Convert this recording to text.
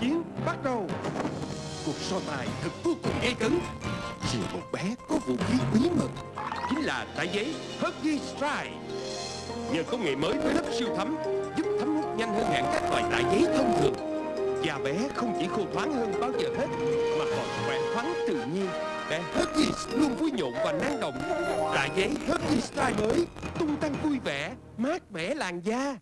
chiến bắt đầu. Cuộc so tài thật vô cùng gay cấn. Chỉ một bé có vũ khí bí mật. Chính là tải giấy Huggy Strike. Nhờ công nghệ mới với lớp siêu thấm, Giúp thấm hút nhanh hơn hẳn các loại tải giấy thông thường. Và bé không chỉ khô thoáng hơn bao giờ hết, Mà còn khỏe khoắn tự nhiên. Bé Huggy luôn vui nhộn và năng động. Tải giấy Huggy Strike mới Tung tăng vui vẻ, Mát mẻ làn da.